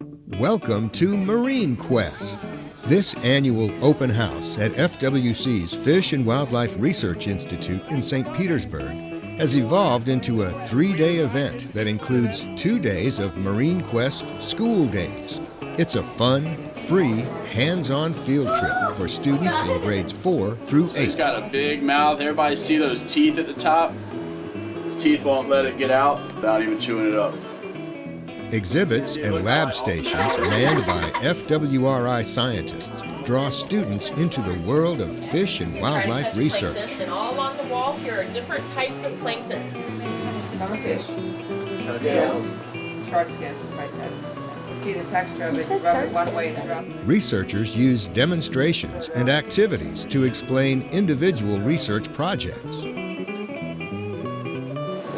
Welcome to Marine Quest. This annual open house at FWC's Fish and Wildlife Research Institute in St. Petersburg has evolved into a three day event that includes two days of Marine Quest School Days. It's a fun, free, hands on field trip for students in grades 4 through 8. He's got a big mouth. Everybody see those teeth at the top? His teeth won't let it get out without even chewing it up. Exhibits and lab stations manned by FWRI scientists draw students into the world of fish and wildlife research. And all along the walls here are different types of plankton. Researchers use demonstrations and activities to explain individual research projects.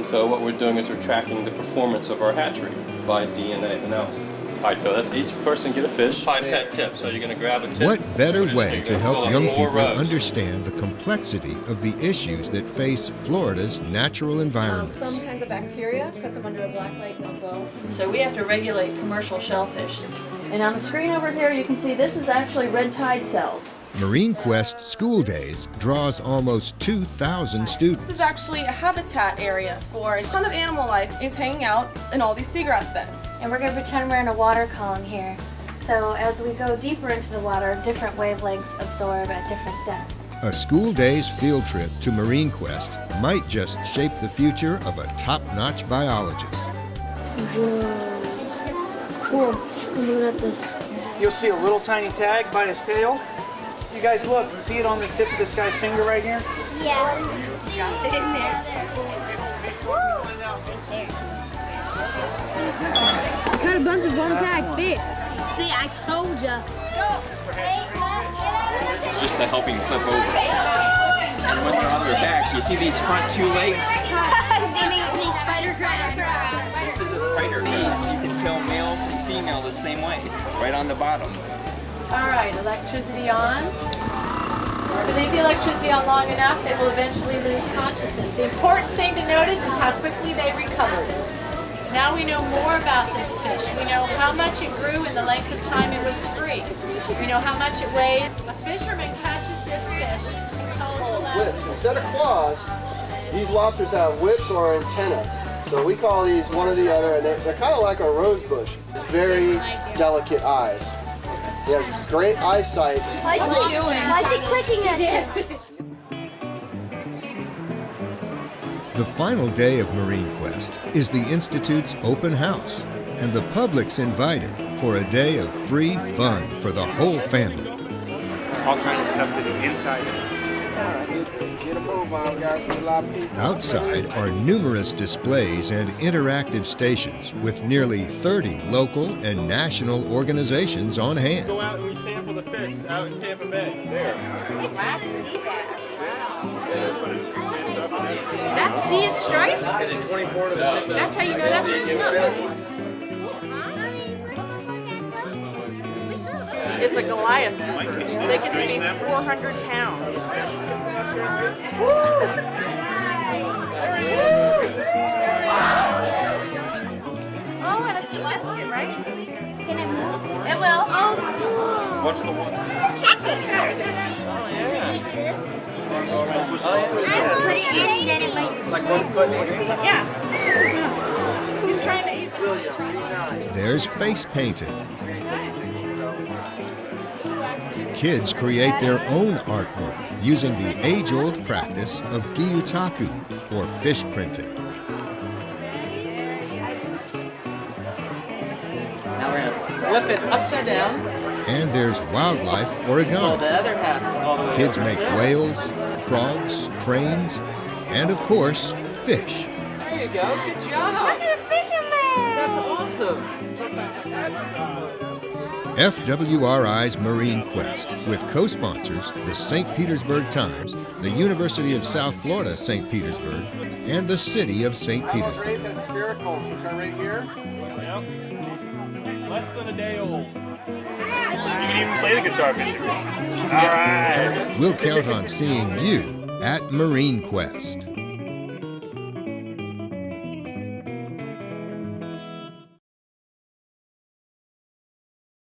And so what we're doing is we're tracking the performance of our hatchery by DNA analysis. All right, so that's each person get a fish. pipette tips. So you're going to grab a tip. What better way to help young people rows. understand the complexity of the issues that face Florida's natural Um, some kinds of bacteria, put them under a black light and they'll glow. So we have to regulate commercial shellfish. And on the screen over here, you can see this is actually red tide cells. Marine Quest School Days draws almost 2,000 students. This is actually a habitat area for a ton of animal life is hanging out in all these seagrass beds. And we're going to pretend we're in a water column here. So as we go deeper into the water, different wavelengths absorb at different depths. A school day's field trip to Marine Quest might just shape the future of a top-notch biologist. Whoa. Cool. Look at this. You'll see a little tiny tag by his tail. You guys look, see it on the tip of this guy's finger right here? Yeah. Got it in there. Got a bunch of one tag fish. See, I told ya. It's just to help him flip over. And when they're on their back, you see these front two legs? These spider male from female the same way, right on the bottom. All right, electricity on. If they leave the electricity on long enough, they will eventually lose consciousness. The important thing to notice is how quickly they recovered. Now we know more about this fish. We know how much it grew in the length of time it was free. We know how much it weighed. A fisherman catches this fish and calls the whips. Instead of claws, these lobsters have whips or antennae. So we call these one or the other, and they, they're kind of like a rose bush. Very delicate eyes. He has great eyesight. Why is he doing? Why is he clicking at you? The final day of Marine Quest is the Institute's open house, and the public's invited for a day of free fun for the whole family. All kinds of stuff to do inside it. Outside are numerous displays and interactive stations with nearly 30 local and national organizations on hand. Go out and we sample the fish out in Tampa Bay. There. That sea is striped? That's how you know that's a snook. It's a Goliath member. They can weigh 400 pounds. What's the one? Catch it. This. Put it in then it might. Like one foot. Yeah. So he's trying to use There's face painting. Kids create their own artwork using the age-old practice of gyotaku, or fish printing. Now we're gonna flip it upside down. And there's wildlife origami. the other half all the way Kids make whales, frogs, cranes, and of course, fish. There you go. Good job. Look at a fisherman. That's awesome. FWRI's Marine Quest, with co-sponsors the St. Petersburg Times, the University of South Florida St. Petersburg, and the City of St. Petersburg. Rays has spiracles, which are right here. Less than a day old. You can even play the guitar picture. All right. We'll count on seeing you at Marine Quest.